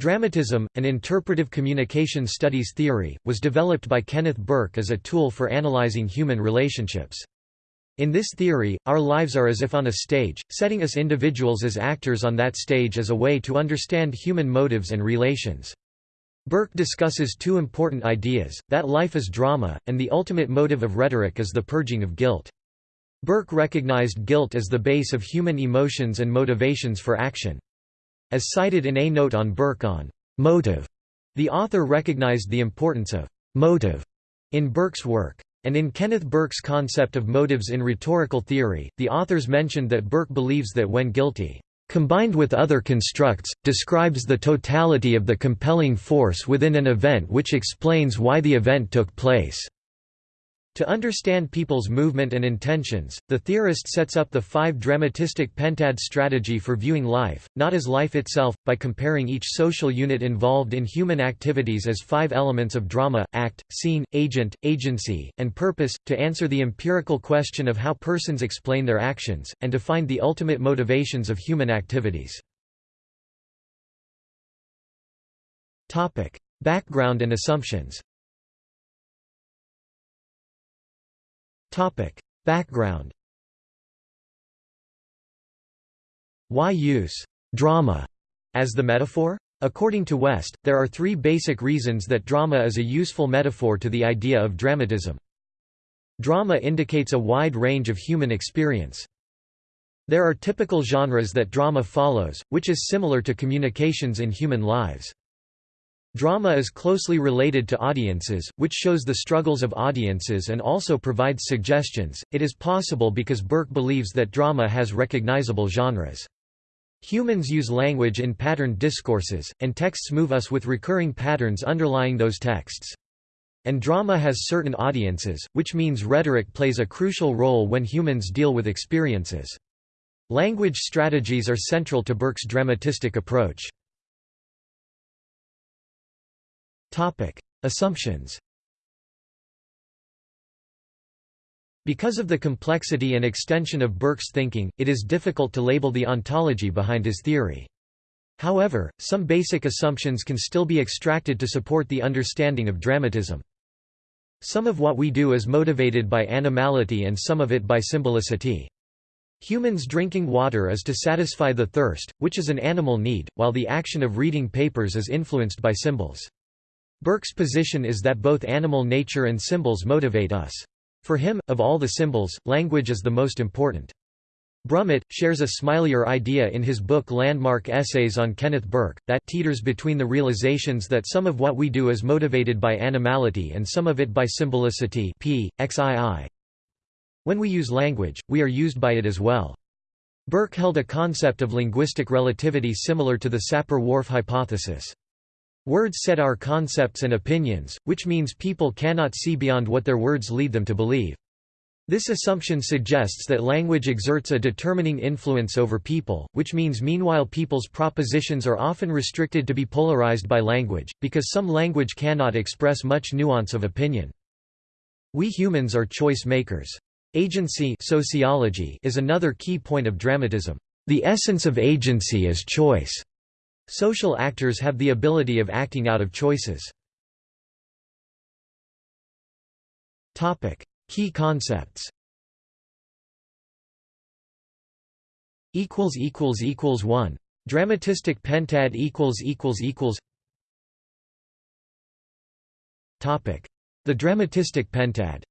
Dramatism, an interpretive communication studies theory, was developed by Kenneth Burke as a tool for analyzing human relationships. In this theory, our lives are as if on a stage, setting us individuals as actors on that stage as a way to understand human motives and relations. Burke discusses two important ideas, that life is drama, and the ultimate motive of rhetoric is the purging of guilt. Burke recognized guilt as the base of human emotions and motivations for action. As cited in A Note on Burke on motive, the author recognized the importance of motive in Burke's work. And in Kenneth Burke's concept of motives in rhetorical theory, the authors mentioned that Burke believes that when guilty, combined with other constructs, describes the totality of the compelling force within an event which explains why the event took place. To understand people's movement and intentions, the theorist sets up the five dramatistic pentad strategy for viewing life, not as life itself, by comparing each social unit involved in human activities as five elements of drama, act, scene, agent, agency, and purpose, to answer the empirical question of how persons explain their actions, and to find the ultimate motivations of human activities. Background and assumptions Background Why use «drama» as the metaphor? According to West, there are three basic reasons that drama is a useful metaphor to the idea of dramatism. Drama indicates a wide range of human experience. There are typical genres that drama follows, which is similar to communications in human lives. Drama is closely related to audiences, which shows the struggles of audiences and also provides suggestions. It is possible because Burke believes that drama has recognizable genres. Humans use language in patterned discourses, and texts move us with recurring patterns underlying those texts. And drama has certain audiences, which means rhetoric plays a crucial role when humans deal with experiences. Language strategies are central to Burke's dramatistic approach. Topic: Assumptions. Because of the complexity and extension of Burke's thinking, it is difficult to label the ontology behind his theory. However, some basic assumptions can still be extracted to support the understanding of dramatism. Some of what we do is motivated by animality and some of it by symbolicity. Humans drinking water is to satisfy the thirst, which is an animal need, while the action of reading papers is influenced by symbols. Burke's position is that both animal nature and symbols motivate us. For him, of all the symbols, language is the most important. Brummett, shares a smilier idea in his book Landmark Essays on Kenneth Burke, that teeters between the realizations that some of what we do is motivated by animality and some of it by symbolicity p. xii. When we use language, we are used by it as well. Burke held a concept of linguistic relativity similar to the Sapir-Whorf hypothesis. Words set our concepts and opinions, which means people cannot see beyond what their words lead them to believe. This assumption suggests that language exerts a determining influence over people, which means meanwhile people's propositions are often restricted to be polarized by language, because some language cannot express much nuance of opinion. We humans are choice makers. Agency sociology is another key point of dramatism. The essence of agency is choice. Social actors have the ability of acting out of choices. Key concepts. Equals equals equals 1 dramatistic pentad equals equals equals. Topic. The dramatistic pentad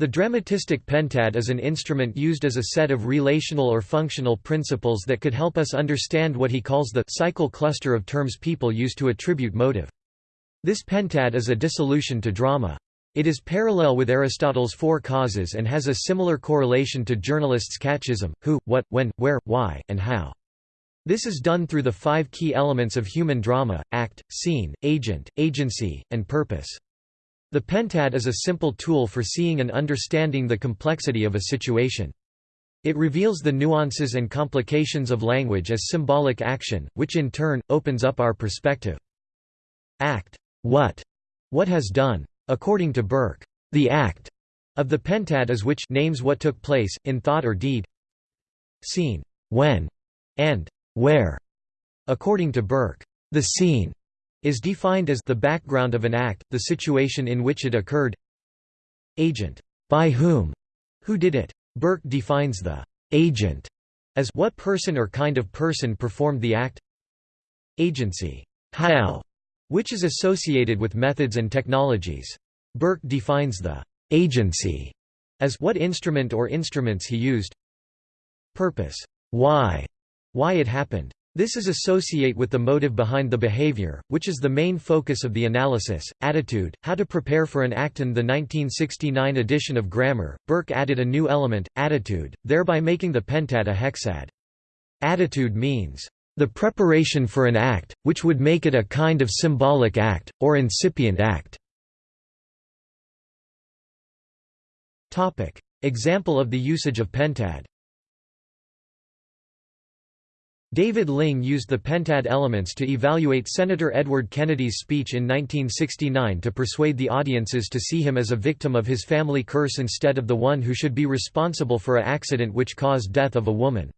The dramatistic pentad is an instrument used as a set of relational or functional principles that could help us understand what he calls the cycle cluster of terms people use to attribute motive. This pentad is a dissolution to drama. It is parallel with Aristotle's four causes and has a similar correlation to journalists' catechism, who, what, when, where, why, and how. This is done through the five key elements of human drama, act, scene, agent, agency, and purpose. The pentad is a simple tool for seeing and understanding the complexity of a situation. It reveals the nuances and complications of language as symbolic action, which in turn, opens up our perspective. Act. What? What has done. According to Burke, the act of the pentad is which names what took place, in thought or deed. Scene. When. And where. According to Burke, the scene is defined as the background of an act, the situation in which it occurred. Agent, by whom, who did it. Burke defines the agent as what person or kind of person performed the act. Agency, how, which is associated with methods and technologies. Burke defines the agency as what instrument or instruments he used. Purpose, why, why it happened. This is associate with the motive behind the behavior, which is the main focus of the analysis. Attitude, how to prepare for an act. In the 1969 edition of Grammar, Burke added a new element, attitude, thereby making the pentad a hexad. Attitude means, the preparation for an act, which would make it a kind of symbolic act, or incipient act. Example of the usage of pentad David Ling used the pentad elements to evaluate Senator Edward Kennedy's speech in 1969 to persuade the audiences to see him as a victim of his family curse instead of the one who should be responsible for a accident which caused death of a woman.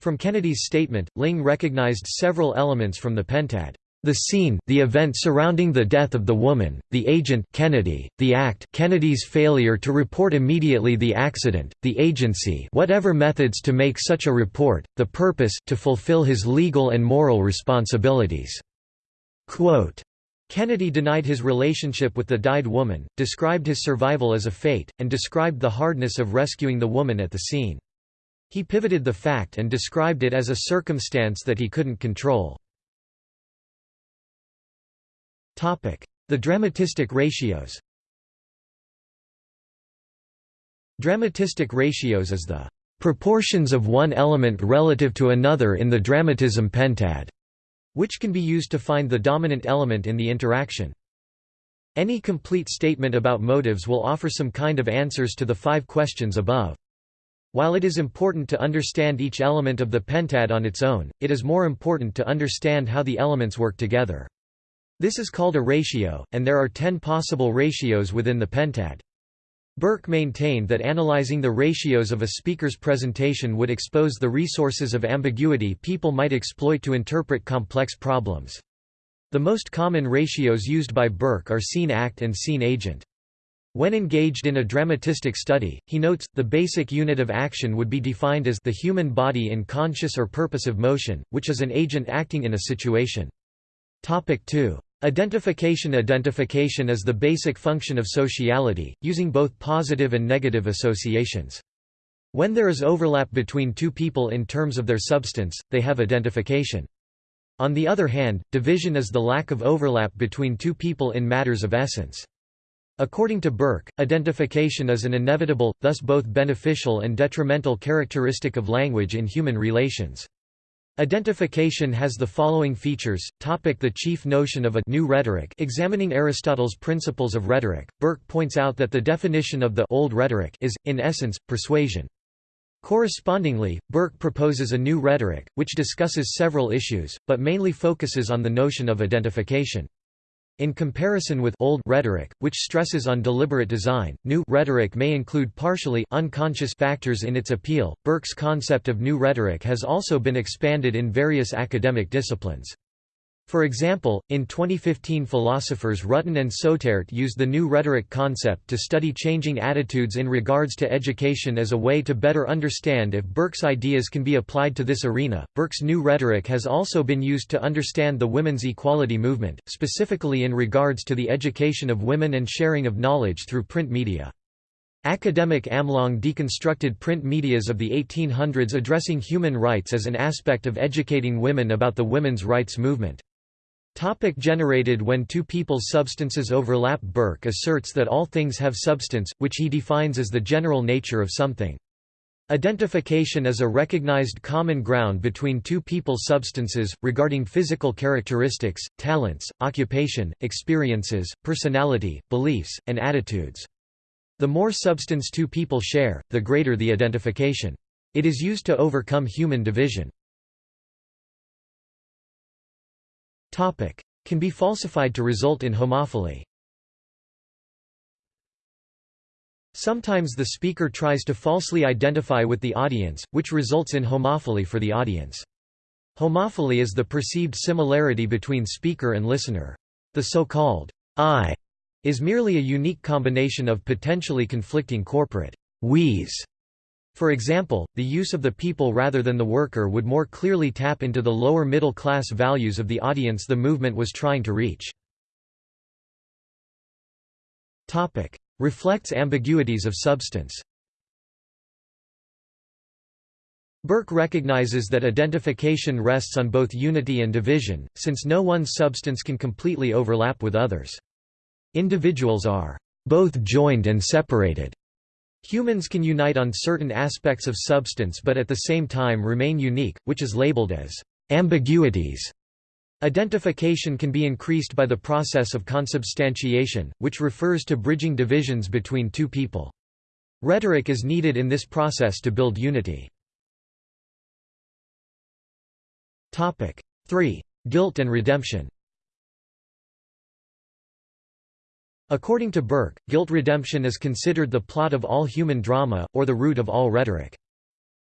From Kennedy's statement, Ling recognized several elements from the pentad. The scene, the event surrounding the death of the woman, the agent Kennedy, the act Kennedy's failure to report immediately the accident, the agency whatever methods to make such a report, the purpose to fulfill his legal and moral responsibilities." Quote, Kennedy denied his relationship with the died woman, described his survival as a fate, and described the hardness of rescuing the woman at the scene. He pivoted the fact and described it as a circumstance that he couldn't control. The dramatistic ratios Dramatistic ratios is the proportions of one element relative to another in the dramatism pentad, which can be used to find the dominant element in the interaction. Any complete statement about motives will offer some kind of answers to the five questions above. While it is important to understand each element of the pentad on its own, it is more important to understand how the elements work together. This is called a ratio, and there are ten possible ratios within the pentad. Burke maintained that analyzing the ratios of a speaker's presentation would expose the resources of ambiguity people might exploit to interpret complex problems. The most common ratios used by Burke are scene-act and scene-agent. When engaged in a dramatistic study, he notes, the basic unit of action would be defined as the human body in conscious or purposive motion, which is an agent acting in a situation. Topic 2. Identification Identification is the basic function of sociality, using both positive and negative associations. When there is overlap between two people in terms of their substance, they have identification. On the other hand, division is the lack of overlap between two people in matters of essence. According to Burke, identification is an inevitable, thus both beneficial and detrimental characteristic of language in human relations. Identification has the following features. Topic the chief notion of a new rhetoric Examining Aristotle's principles of rhetoric, Burke points out that the definition of the old rhetoric is, in essence, persuasion. Correspondingly, Burke proposes a new rhetoric, which discusses several issues, but mainly focuses on the notion of identification. In comparison with old rhetoric, which stresses on deliberate design, new rhetoric may include partially unconscious factors in its appeal. Burke's concept of new rhetoric has also been expanded in various academic disciplines. For example, in 2015 philosophers Rutten and Soetaert used the new rhetoric concept to study changing attitudes in regards to education as a way to better understand if Burke's ideas can be applied to this arena. Burke's new rhetoric has also been used to understand the women's equality movement, specifically in regards to the education of women and sharing of knowledge through print media. Academic Amlong deconstructed print medias of the 1800s addressing human rights as an aspect of educating women about the women's rights movement. Topic generated when two people's substances overlap Burke asserts that all things have substance, which he defines as the general nature of something. Identification is a recognized common ground between two people's substances, regarding physical characteristics, talents, occupation, experiences, personality, beliefs, and attitudes. The more substance two people share, the greater the identification. It is used to overcome human division. Can be falsified to result in homophily. Sometimes the speaker tries to falsely identify with the audience, which results in homophily for the audience. Homophily is the perceived similarity between speaker and listener. The so-called I is merely a unique combination of potentially conflicting corporate we's. For example, the use of the people rather than the worker would more clearly tap into the lower middle class values of the audience the movement was trying to reach. Reflects ambiguities of substance Burke recognizes that identification rests on both unity and division, since no one substance can completely overlap with others. Individuals are both joined and separated. Humans can unite on certain aspects of substance but at the same time remain unique, which is labeled as ambiguities. Identification can be increased by the process of consubstantiation, which refers to bridging divisions between two people. Rhetoric is needed in this process to build unity. 3. Guilt and redemption According to Burke, guilt redemption is considered the plot of all human drama, or the root of all rhetoric.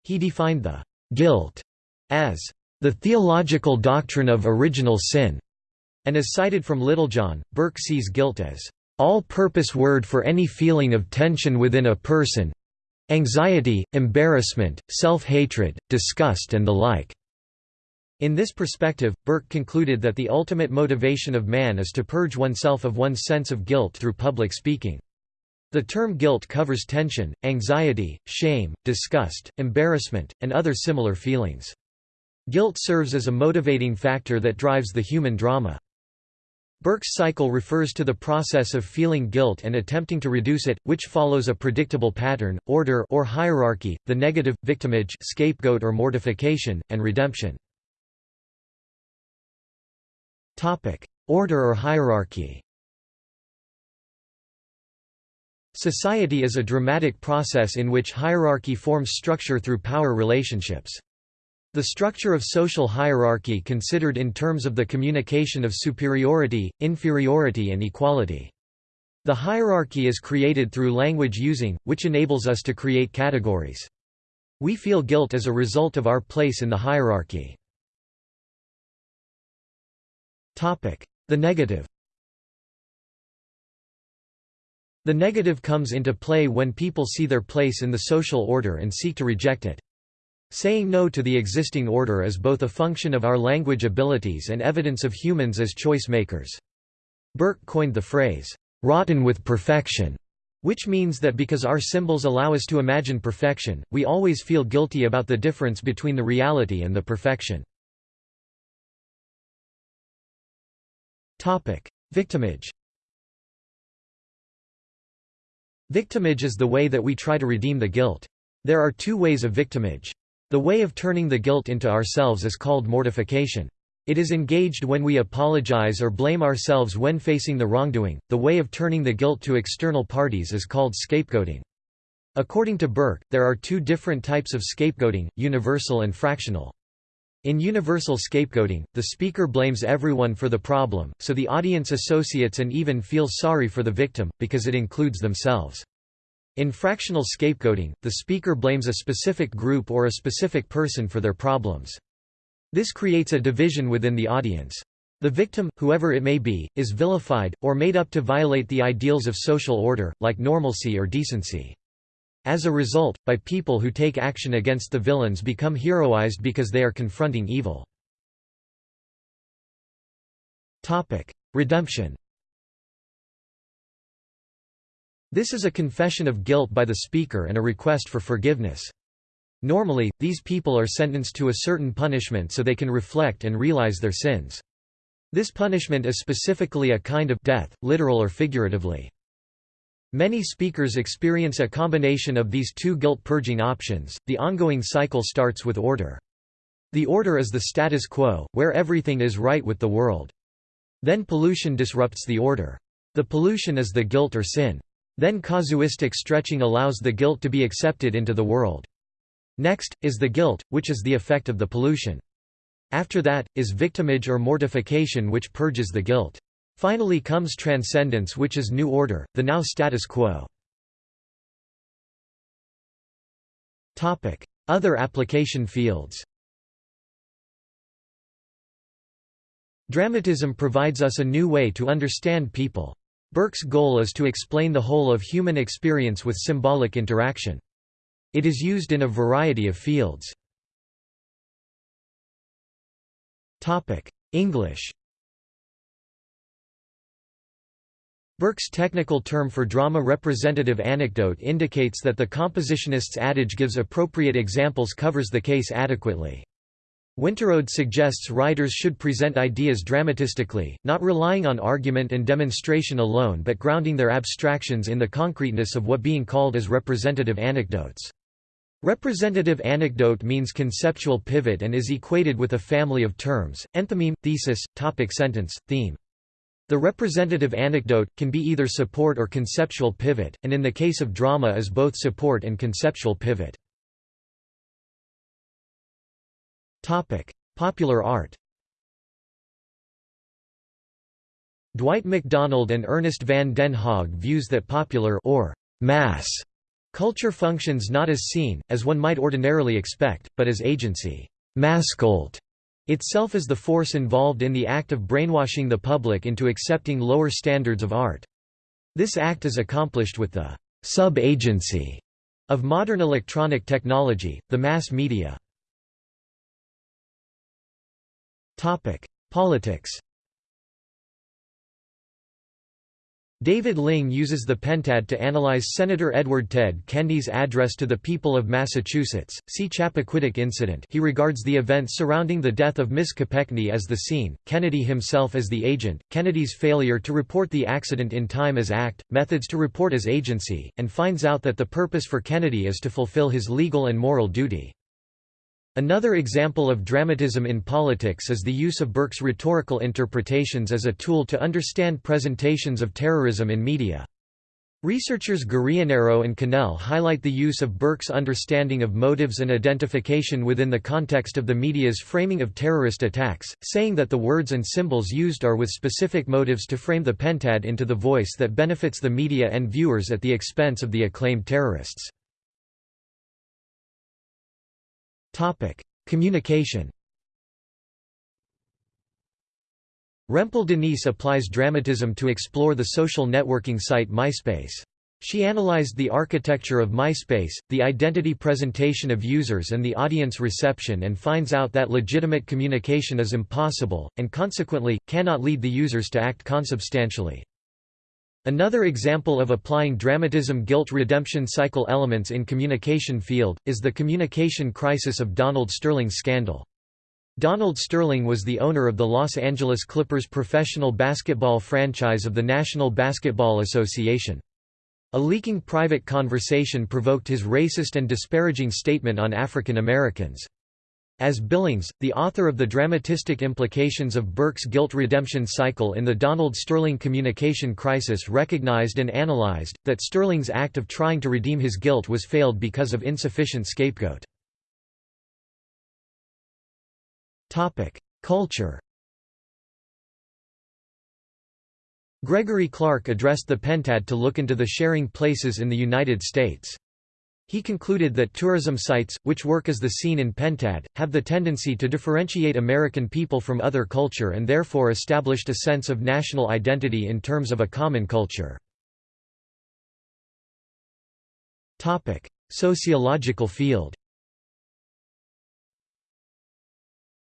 He defined the guilt as the theological doctrine of original sin, and as cited from Littlejohn, Burke sees guilt as all-purpose word for any feeling of tension within a person anxiety, embarrassment, self-hatred, disgust and the like. In this perspective, Burke concluded that the ultimate motivation of man is to purge oneself of one's sense of guilt through public speaking. The term guilt covers tension, anxiety, shame, disgust, embarrassment, and other similar feelings. Guilt serves as a motivating factor that drives the human drama. Burke's cycle refers to the process of feeling guilt and attempting to reduce it, which follows a predictable pattern, order or hierarchy, the negative, victimage scapegoat or mortification, and redemption. Order or hierarchy. Society is a dramatic process in which hierarchy forms structure through power relationships. The structure of social hierarchy considered in terms of the communication of superiority, inferiority and equality. The hierarchy is created through language using, which enables us to create categories. We feel guilt as a result of our place in the hierarchy. The negative The negative comes into play when people see their place in the social order and seek to reject it. Saying no to the existing order is both a function of our language abilities and evidence of humans as choice makers. Burke coined the phrase, "'rotten with perfection' which means that because our symbols allow us to imagine perfection, we always feel guilty about the difference between the reality and the perfection. Victimage Victimage is the way that we try to redeem the guilt. There are two ways of victimage. The way of turning the guilt into ourselves is called mortification. It is engaged when we apologize or blame ourselves when facing the wrongdoing. The way of turning the guilt to external parties is called scapegoating. According to Burke, there are two different types of scapegoating, universal and fractional. In universal scapegoating, the speaker blames everyone for the problem, so the audience associates and even feels sorry for the victim, because it includes themselves. In fractional scapegoating, the speaker blames a specific group or a specific person for their problems. This creates a division within the audience. The victim, whoever it may be, is vilified, or made up to violate the ideals of social order, like normalcy or decency. As a result, by people who take action against the villains become heroized because they are confronting evil. Redemption This is a confession of guilt by the speaker and a request for forgiveness. Normally, these people are sentenced to a certain punishment so they can reflect and realize their sins. This punishment is specifically a kind of death, literal or figuratively. Many speakers experience a combination of these two guilt-purging options. The ongoing cycle starts with order. The order is the status quo, where everything is right with the world. Then pollution disrupts the order. The pollution is the guilt or sin. Then casuistic stretching allows the guilt to be accepted into the world. Next, is the guilt, which is the effect of the pollution. After that, is victimage or mortification which purges the guilt. Finally comes transcendence which is new order, the now status quo. Other application fields Dramatism provides us a new way to understand people. Burke's goal is to explain the whole of human experience with symbolic interaction. It is used in a variety of fields. English Burke's technical term for drama representative anecdote indicates that the compositionist's adage gives appropriate examples covers the case adequately. Winterowd suggests writers should present ideas dramatistically, not relying on argument and demonstration alone but grounding their abstractions in the concreteness of what being called as representative anecdotes. Representative anecdote means conceptual pivot and is equated with a family of terms, enthymeme, thesis, topic sentence, theme. The representative anecdote, can be either support or conceptual pivot, and in the case of drama is both support and conceptual pivot. Popular art. Dwight MacDonald and Ernest van den Haag views that popular or mass culture functions not as seen, as one might ordinarily expect, but as agency Masscult itself is the force involved in the act of brainwashing the public into accepting lower standards of art. This act is accomplished with the sub-agency of modern electronic technology, the mass media. Politics. David Ling uses the pentad to analyze Senator Edward Ted Kennedy's address to the people of Massachusetts. See Chappaquiddick incident. He regards the events surrounding the death of Miss Kopechne as the scene, Kennedy himself as the agent, Kennedy's failure to report the accident in time as act, methods to report as agency, and finds out that the purpose for Kennedy is to fulfill his legal and moral duty. Another example of dramatism in politics is the use of Burke's rhetorical interpretations as a tool to understand presentations of terrorism in media. Researchers Guarrianero and Cannell highlight the use of Burke's understanding of motives and identification within the context of the media's framing of terrorist attacks, saying that the words and symbols used are with specific motives to frame the pentad into the voice that benefits the media and viewers at the expense of the acclaimed terrorists. Topic: Communication. Rempel Denise applies dramatism to explore the social networking site MySpace. She analyzed the architecture of MySpace, the identity presentation of users and the audience reception and finds out that legitimate communication is impossible, and consequently, cannot lead the users to act consubstantially. Another example of applying dramatism guilt redemption cycle elements in communication field, is the communication crisis of Donald Sterling's scandal. Donald Sterling was the owner of the Los Angeles Clippers professional basketball franchise of the National Basketball Association. A leaking private conversation provoked his racist and disparaging statement on African Americans. As Billings, the author of the dramatistic implications of Burke's guilt redemption cycle in the Donald Sterling communication crisis recognized and analyzed, that Sterling's act of trying to redeem his guilt was failed because of insufficient scapegoat. Culture Gregory Clark addressed the Pentad to look into the sharing places in the United States. He concluded that tourism sites, which work as the scene in Pentad, have the tendency to differentiate American people from other culture and therefore established a sense of national identity in terms of a common culture. Sociological field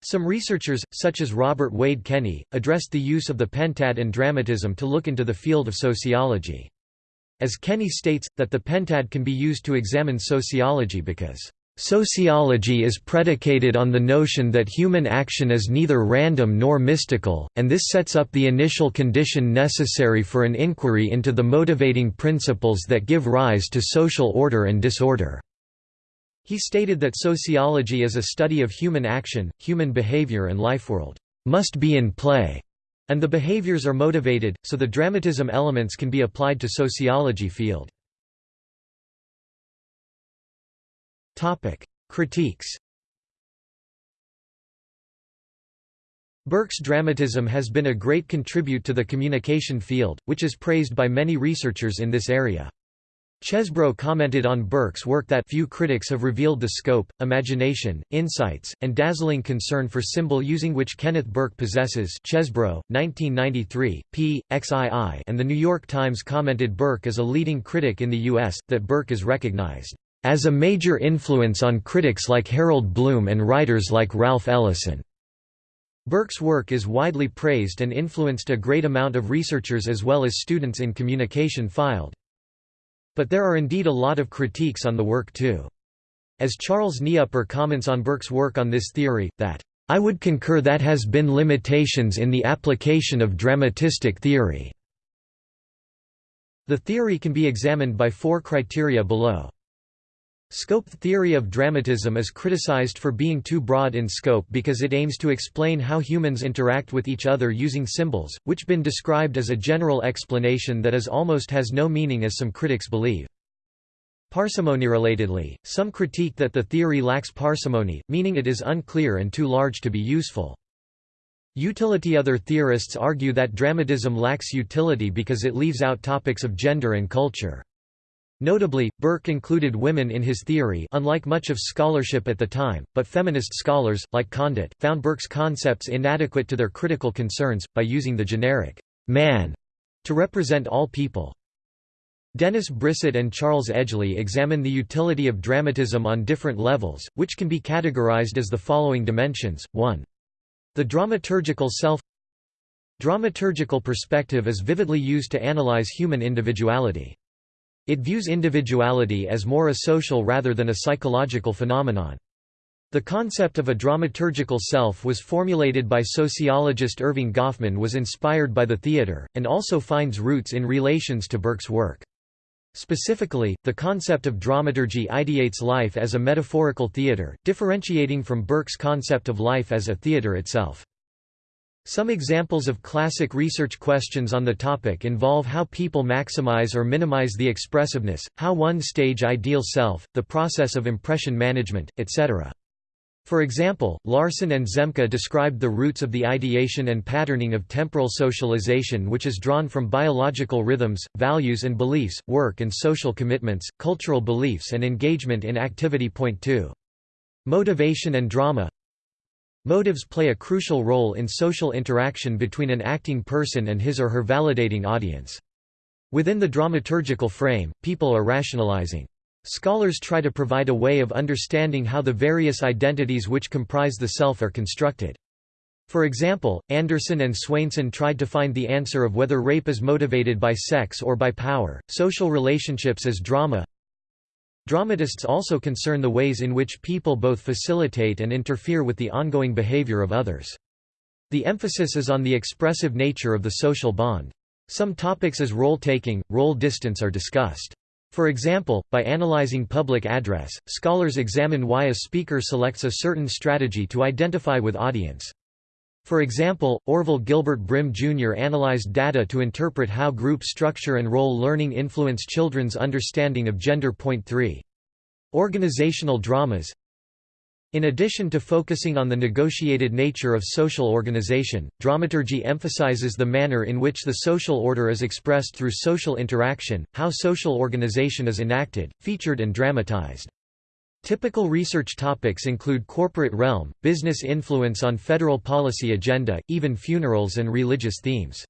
Some researchers, such as Robert Wade Kenney, addressed the use of the pentad and dramatism to look into the field of sociology. As Kenney states, that the pentad can be used to examine sociology because Sociology is predicated on the notion that human action is neither random nor mystical, and this sets up the initial condition necessary for an inquiry into the motivating principles that give rise to social order and disorder." He stated that sociology is a study of human action, human behavior and lifeworld, "...must be in play." And the behaviors are motivated, so the dramatism elements can be applied to sociology field. Critiques Burke's dramatism has been a great contribute to the communication field, which is praised by many researchers in this area. Chesebro commented on Burke's work that few critics have revealed the scope, imagination, insights, and dazzling concern for symbol using which Kenneth Burke possesses Chesebro, 1993, p. XII and The New York Times commented Burke as a leading critic in the U.S., that Burke is recognized as a major influence on critics like Harold Bloom and writers like Ralph Ellison. Burke's work is widely praised and influenced a great amount of researchers as well as students in communication filed. But there are indeed a lot of critiques on the work too. As Charles Kneupper comments on Burke's work on this theory, that, "...I would concur that has been limitations in the application of dramatistic theory." The theory can be examined by four criteria below. Scope theory of dramatism is criticized for being too broad in scope because it aims to explain how humans interact with each other using symbols, which been described as a general explanation that is almost has no meaning as some critics believe. Parsimony Relatedly, some critique that the theory lacks parsimony, meaning it is unclear and too large to be useful. Utility Other theorists argue that dramatism lacks utility because it leaves out topics of gender and culture. Notably, Burke included women in his theory unlike much of scholarship at the time, but feminist scholars, like Condit, found Burke's concepts inadequate to their critical concerns, by using the generic «man» to represent all people. Dennis Brissett and Charles Edgley examine the utility of dramatism on different levels, which can be categorized as the following dimensions, 1. The dramaturgical self Dramaturgical perspective is vividly used to analyze human individuality. It views individuality as more a social rather than a psychological phenomenon. The concept of a dramaturgical self was formulated by sociologist Erving Goffman was inspired by the theatre, and also finds roots in relations to Burke's work. Specifically, the concept of dramaturgy ideates life as a metaphorical theatre, differentiating from Burke's concept of life as a theatre itself. Some examples of classic research questions on the topic involve how people maximize or minimize the expressiveness, how one stage ideal self, the process of impression management, etc. For example, Larson and Zemke described the roots of the ideation and patterning of temporal socialization which is drawn from biological rhythms, values and beliefs, work and social commitments, cultural beliefs and engagement in activity. Point 2. Motivation and drama Motives play a crucial role in social interaction between an acting person and his or her validating audience. Within the dramaturgical frame, people are rationalizing. Scholars try to provide a way of understanding how the various identities which comprise the self are constructed. For example, Anderson and Swainson tried to find the answer of whether rape is motivated by sex or by power, social relationships as drama, Dramatists also concern the ways in which people both facilitate and interfere with the ongoing behavior of others. The emphasis is on the expressive nature of the social bond. Some topics as role-taking, role distance are discussed. For example, by analyzing public address, scholars examine why a speaker selects a certain strategy to identify with audience. For example, Orville Gilbert Brim Jr. analyzed data to interpret how group structure and role learning influence children's understanding of gender. Point 3. Organizational dramas In addition to focusing on the negotiated nature of social organization, dramaturgy emphasizes the manner in which the social order is expressed through social interaction, how social organization is enacted, featured and dramatized. Typical research topics include corporate realm, business influence on federal policy agenda, even funerals and religious themes.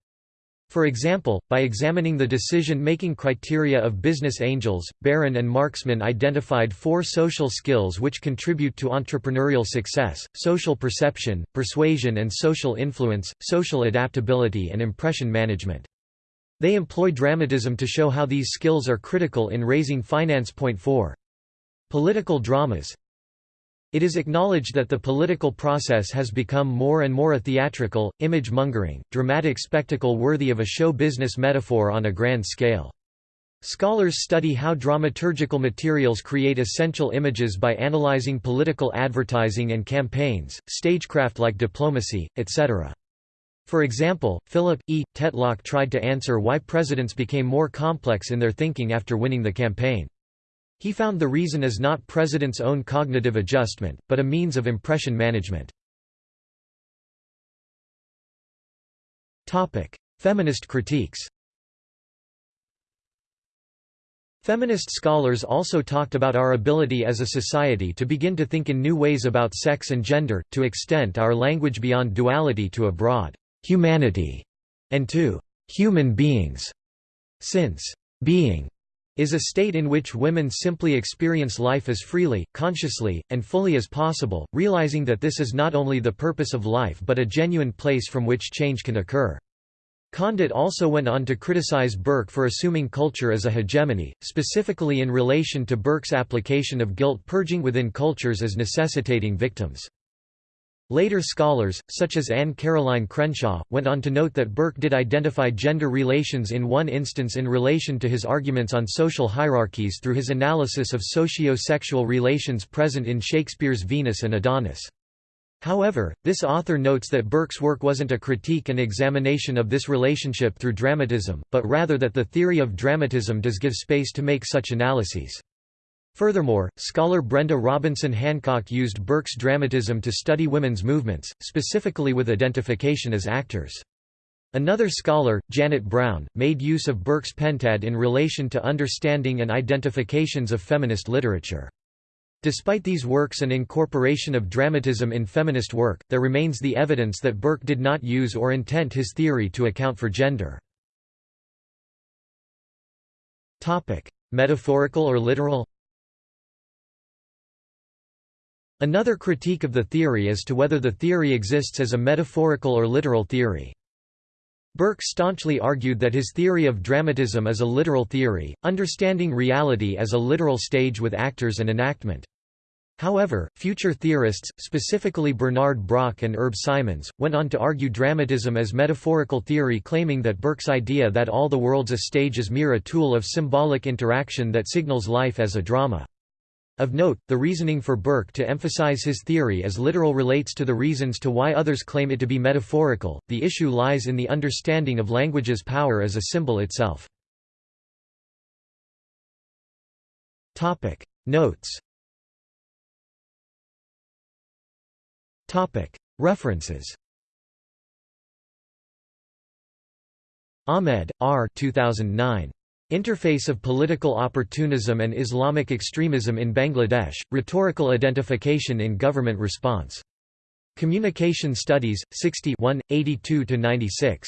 For example, by examining the decision-making criteria of business angels, Baron and Markman identified four social skills which contribute to entrepreneurial success, social perception, persuasion and social influence, social adaptability and impression management. They employ dramatism to show how these skills are critical in raising finance. Point 4. Political dramas It is acknowledged that the political process has become more and more a theatrical, image-mongering, dramatic spectacle worthy of a show business metaphor on a grand scale. Scholars study how dramaturgical materials create essential images by analyzing political advertising and campaigns, stagecraft like diplomacy, etc. For example, Philip E. Tetlock tried to answer why presidents became more complex in their thinking after winning the campaign. He found the reason is not president's own cognitive adjustment, but a means of impression management. Feminist critiques Feminist scholars also talked about our ability as a society to begin to think in new ways about sex and gender, to extend our language beyond duality to a broad humanity, and to human beings. Since being is a state in which women simply experience life as freely, consciously, and fully as possible, realizing that this is not only the purpose of life but a genuine place from which change can occur. Condit also went on to criticize Burke for assuming culture as a hegemony, specifically in relation to Burke's application of guilt purging within cultures as necessitating victims. Later scholars, such as Anne Caroline Crenshaw, went on to note that Burke did identify gender relations in one instance in relation to his arguments on social hierarchies through his analysis of socio-sexual relations present in Shakespeare's Venus and Adonis. However, this author notes that Burke's work wasn't a critique and examination of this relationship through dramatism, but rather that the theory of dramatism does give space to make such analyses. Furthermore, scholar Brenda Robinson Hancock used Burke's dramatism to study women's movements, specifically with identification as actors. Another scholar, Janet Brown, made use of Burke's pentad in relation to understanding and identifications of feminist literature. Despite these works and incorporation of dramatism in feminist work, there remains the evidence that Burke did not use or intent his theory to account for gender. Metaphorical or literal Another critique of the theory is to whether the theory exists as a metaphorical or literal theory. Burke staunchly argued that his theory of dramatism is a literal theory, understanding reality as a literal stage with actors and enactment. However, future theorists, specifically Bernard Brock and Herb Simons, went on to argue dramatism as metaphorical theory claiming that Burke's idea that all the world's a stage is mere a tool of symbolic interaction that signals life as a drama. Of note, the reasoning for Burke to emphasize his theory as literal relates to the reasons to why others claim it to be metaphorical. The issue lies in the understanding of language's power as a symbol itself. Topic Notes Topic References Ahmed, R. 2009. Interface of Political Opportunism and Islamic Extremism in Bangladesh, Rhetorical Identification in Government Response. Communication Studies, 60 82–96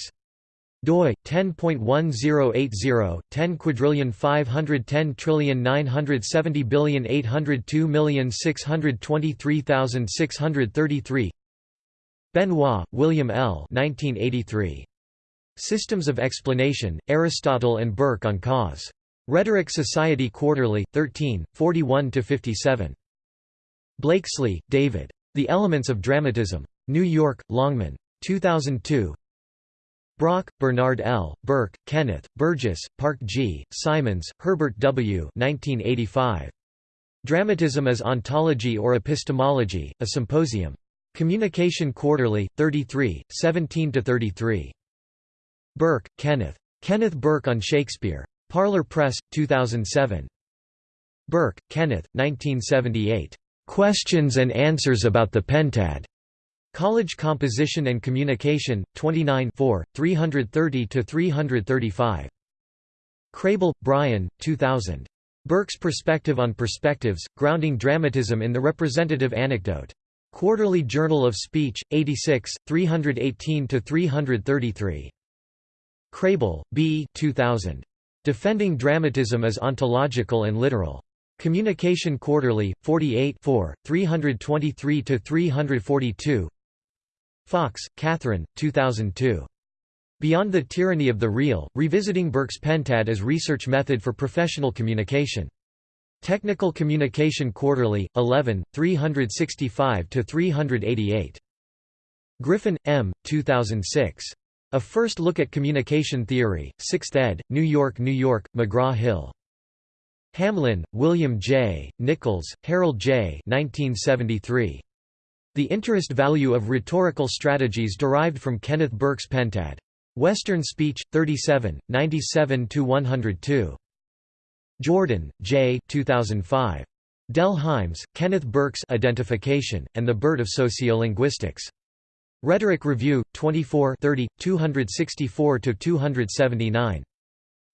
doi 10.1080 10 quadrillion 510 trillion 970 billion 802 million 623,633 Benoit, William L. 1983. Systems of Explanation, Aristotle and Burke on Cause. Rhetoric Society Quarterly, 13, 41–57. Blakeslee, David. The Elements of Dramatism. New York, Longman. 2002 Brock, Bernard L., Burke, Kenneth, Burgess, Park G., Simons, Herbert W. 1985. Dramatism as Ontology or Epistemology, a Symposium. Communication Quarterly, 33, 17–33. Burke, Kenneth. Kenneth Burke on Shakespeare. Parlor Press, 2007. Burke, Kenneth, 1978. Questions and Answers About the Pentad. College Composition and Communication, 29 330–335. Crable, Brian, 2000. Burke's Perspective on Perspectives, Grounding Dramatism in the Representative Anecdote. Quarterly Journal of Speech, 86, 318–333. Crable, B. 2000. Defending Dramatism as Ontological and Literal. Communication Quarterly, 48 323–342 Fox, Catherine, 2002. Beyond the Tyranny of the Real, Revisiting Burke's Pentad as Research Method for Professional Communication. Technical Communication Quarterly, 11, 365–388. Griffin, M., 2006. A First Look at Communication Theory, 6th ed., New York, New York, McGraw-Hill. Hamlin, William J., Nichols, Harold J. 1973. The interest value of rhetorical strategies derived from Kenneth Burke's Pentad. Western Speech, 37, 97–102. Jordan, J. 2005. Dell Hymes, Kenneth Burke's Identification, and the Bird of Sociolinguistics. Rhetoric Review, 24 30, 264–279.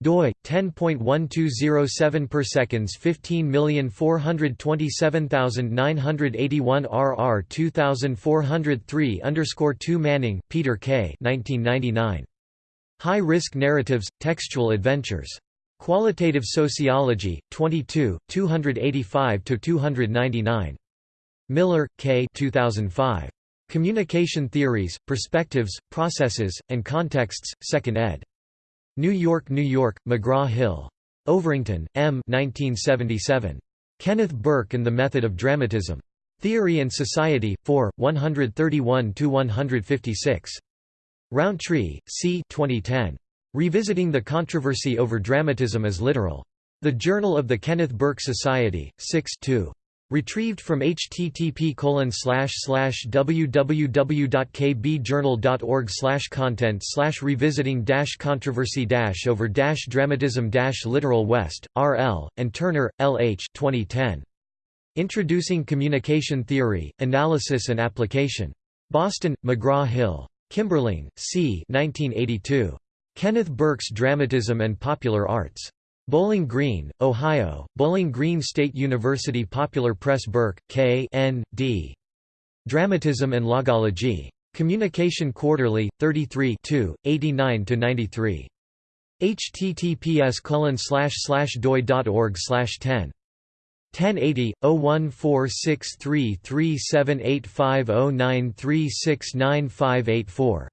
doi 10.1207 per seconds 15427981 RR 2403 underscore 2 Manning, Peter K. 1999. High Risk Narratives, Textual Adventures. Qualitative Sociology, 22, 285–299. Miller, K. 2005. Communication Theories, Perspectives, Processes, and Contexts, 2nd ed. New York, New York, McGraw-Hill. Overington, M. 1977. Kenneth Burke and the Method of Dramatism. Theory and Society, 4, 131–156. Rountree, C. 2010. Revisiting the Controversy over Dramatism as Literal. The Journal of the Kenneth Burke Society, 6 2. Retrieved from http colon slash slash www.kbjournal.org slash content slash revisiting controversy over dramatism literal West, R. L., and Turner, L. H. 2010. Introducing Communication Theory, Analysis and Application. Boston, McGraw-Hill. Kimberling, C. 1982. Kenneth Burke's Dramatism and Popular Arts. Bowling Green, Ohio, Bowling Green State University Popular Press Burke, K. N. D. Dramatism and Logology. Communication Quarterly, 33 89–93. https colon slash slash doi.org 10. 1080 01463378509369584